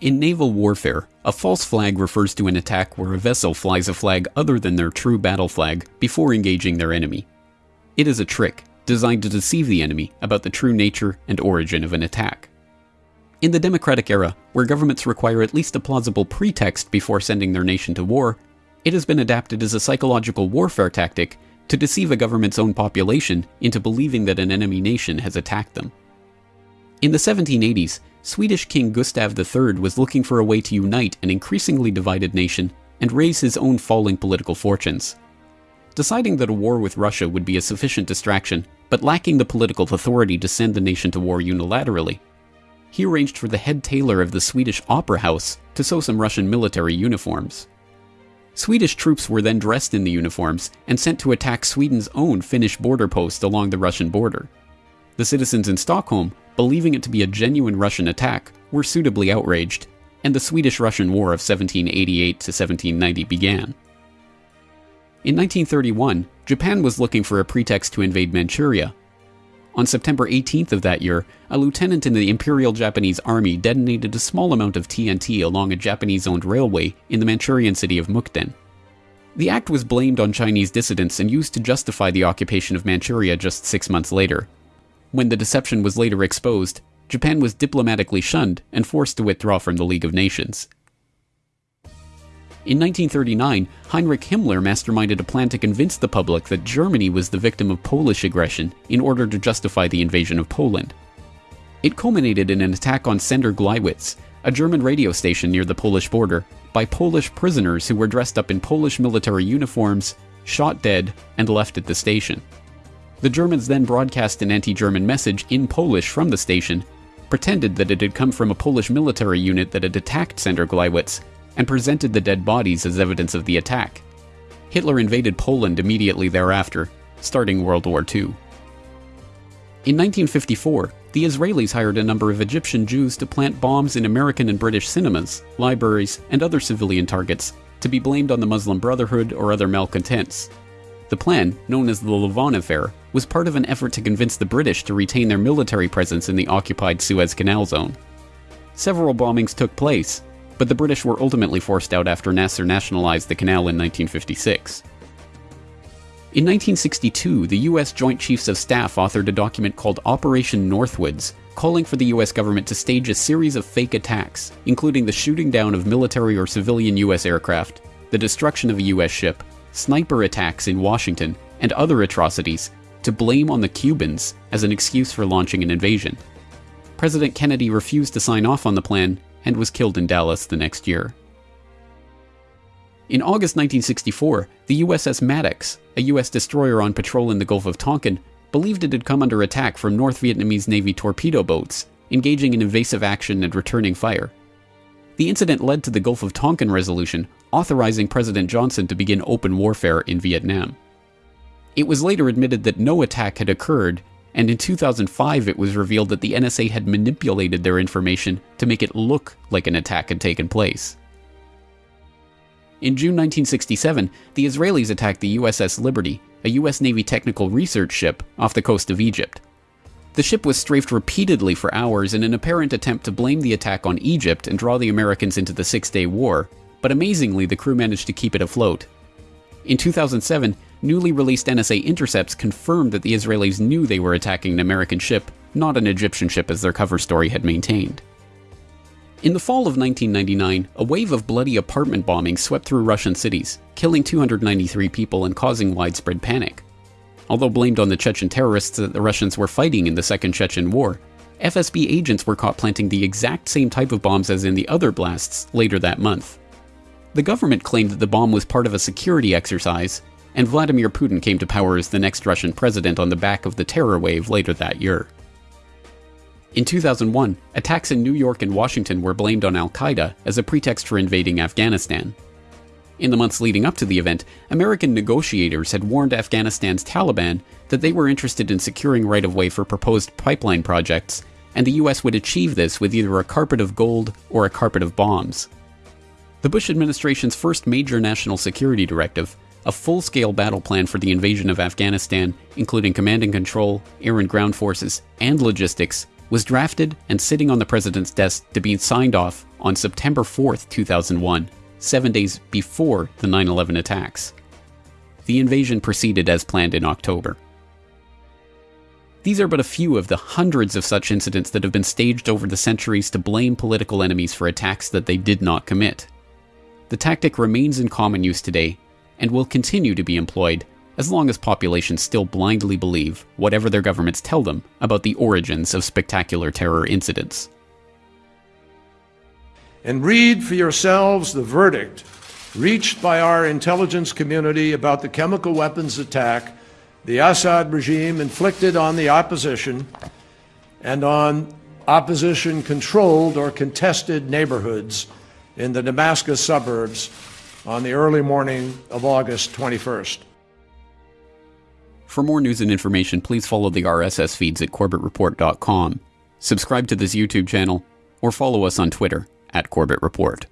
In naval warfare, a false flag refers to an attack where a vessel flies a flag other than their true battle flag before engaging their enemy. It is a trick designed to deceive the enemy about the true nature and origin of an attack. In the democratic era, where governments require at least a plausible pretext before sending their nation to war, it has been adapted as a psychological warfare tactic to deceive a government's own population into believing that an enemy nation has attacked them. In the 1780s, Swedish King Gustav III was looking for a way to unite an increasingly divided nation and raise his own falling political fortunes. Deciding that a war with Russia would be a sufficient distraction, but lacking the political authority to send the nation to war unilaterally, he arranged for the head tailor of the Swedish Opera House to sew some Russian military uniforms. Swedish troops were then dressed in the uniforms and sent to attack Sweden's own Finnish border post along the Russian border. The citizens in Stockholm believing it to be a genuine Russian attack, were suitably outraged, and the Swedish Russian War of 1788 to 1790 began. In 1931, Japan was looking for a pretext to invade Manchuria. On September 18th of that year, a lieutenant in the Imperial Japanese Army detonated a small amount of TNT along a Japanese owned railway in the Manchurian city of Mukden. The act was blamed on Chinese dissidents and used to justify the occupation of Manchuria just six months later. When the deception was later exposed, Japan was diplomatically shunned and forced to withdraw from the League of Nations. In 1939, Heinrich Himmler masterminded a plan to convince the public that Germany was the victim of Polish aggression in order to justify the invasion of Poland. It culminated in an attack on Sender Gleiwitz, a German radio station near the Polish border, by Polish prisoners who were dressed up in Polish military uniforms, shot dead, and left at the station. The Germans then broadcast an anti German message in Polish from the station, pretended that it had come from a Polish military unit that had attacked Sender Gleiwitz, and presented the dead bodies as evidence of the attack. Hitler invaded Poland immediately thereafter, starting World War II. In 1954, the Israelis hired a number of Egyptian Jews to plant bombs in American and British cinemas, libraries, and other civilian targets, to be blamed on the Muslim Brotherhood or other malcontents. The plan, known as the Lavon Affair, was part of an effort to convince the British to retain their military presence in the occupied Suez Canal zone. Several bombings took place, but the British were ultimately forced out after Nasser nationalized the canal in 1956. In 1962, the U.S. Joint Chiefs of Staff authored a document called Operation Northwoods, calling for the U.S. government to stage a series of fake attacks, including the shooting down of military or civilian U.S. aircraft, the destruction of a U.S. ship, sniper attacks in Washington, and other atrocities to blame on the Cubans as an excuse for launching an invasion. President Kennedy refused to sign off on the plan and was killed in Dallas the next year. In August 1964, the USS Maddox, a US destroyer on patrol in the Gulf of Tonkin, believed it had come under attack from North Vietnamese Navy torpedo boats, engaging in evasive action and returning fire. The incident led to the Gulf of Tonkin resolution, authorizing President Johnson to begin open warfare in Vietnam. It was later admitted that no attack had occurred, and in 2005 it was revealed that the NSA had manipulated their information to make it look like an attack had taken place. In June 1967, the Israelis attacked the USS Liberty, a US Navy technical research ship off the coast of Egypt. The ship was strafed repeatedly for hours in an apparent attempt to blame the attack on Egypt and draw the Americans into the Six Day War, but amazingly, the crew managed to keep it afloat. In 2007, newly released NSA intercepts confirmed that the Israelis knew they were attacking an American ship, not an Egyptian ship as their cover story had maintained. In the fall of 1999, a wave of bloody apartment bombings swept through Russian cities, killing 293 people and causing widespread panic. Although blamed on the Chechen terrorists that the Russians were fighting in the Second Chechen War, FSB agents were caught planting the exact same type of bombs as in the other blasts later that month. The government claimed that the bomb was part of a security exercise, and Vladimir Putin came to power as the next Russian president on the back of the terror wave later that year. In 2001, attacks in New York and Washington were blamed on Al Qaeda as a pretext for invading Afghanistan. In the months leading up to the event, American negotiators had warned Afghanistan's Taliban that they were interested in securing right of way for proposed pipeline projects, and the US would achieve this with either a carpet of gold or a carpet of bombs. The Bush administration's first major national security directive, a full scale battle plan for the invasion of Afghanistan, including command and control, air and ground forces, and logistics, was drafted and sitting on the president's desk to be signed off on September 4, 2001, seven days before the 9 11 attacks. The invasion proceeded as planned in October. These are but a few of the hundreds of such incidents that have been staged over the centuries to blame political enemies for attacks that they did not commit. The tactic remains in common use today and will continue to be employed as long as populations still blindly believe whatever their governments tell them about the origins of spectacular terror incidents. And read for yourselves the verdict reached by our intelligence community about the chemical weapons attack the Assad regime inflicted on the opposition and on opposition controlled or contested neighborhoods in the Damascus suburbs on the early morning of August 21st. For more news and information, please follow the RSS feeds at corbettreport.com, subscribe to this YouTube channel, or follow us on Twitter at Corbett Report.